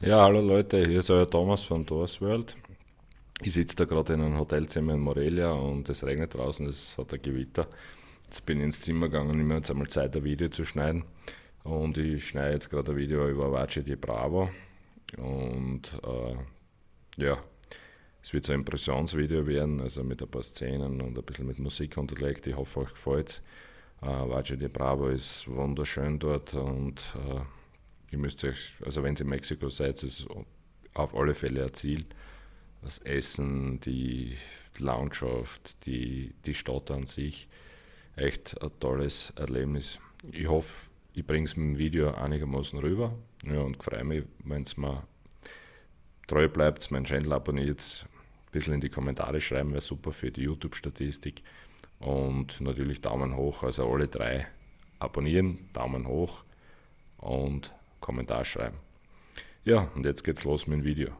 Ja, hallo Leute, hier ist euer Thomas von Doors World. Ich sitze da gerade in einem Hotelzimmer in Morelia und es regnet draußen, es hat ein Gewitter. Jetzt bin ich ins Zimmer gegangen und nehme jetzt einmal Zeit, ein Video zu schneiden. Und ich schneide jetzt gerade ein Video über Apache di Bravo. Und äh, ja, es wird so ein Impressionsvideo werden, also mit ein paar Szenen und ein bisschen mit Musik unterlegt. Ich hoffe, euch gefällt es. Äh, Apache di Bravo ist wunderschön dort und äh, Ihr müsst euch, also wenn ihr in Mexiko seid, ist auf alle Fälle ein Ziel. Das Essen, die Landschaft, die, die Stadt an sich. Echt ein tolles Erlebnis. Ich hoffe, ich bringe es mit dem Video einigermaßen rüber. Ja, und freue mich, wenn es mir treu bleibt, meinen Channel abonniert, ein bisschen in die Kommentare schreiben, wäre super für die YouTube-Statistik. Und natürlich Daumen hoch, also alle drei abonnieren, Daumen hoch und Kommentar schreiben. Ja, und jetzt geht's los mit dem Video.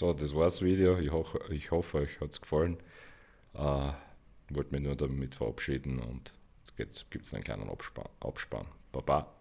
So, das war das Video. Ich, ho ich hoffe, euch hat es gefallen. Äh, wollte mich nur damit verabschieden und jetzt gibt es einen kleinen Abspann. Abspann. Baba.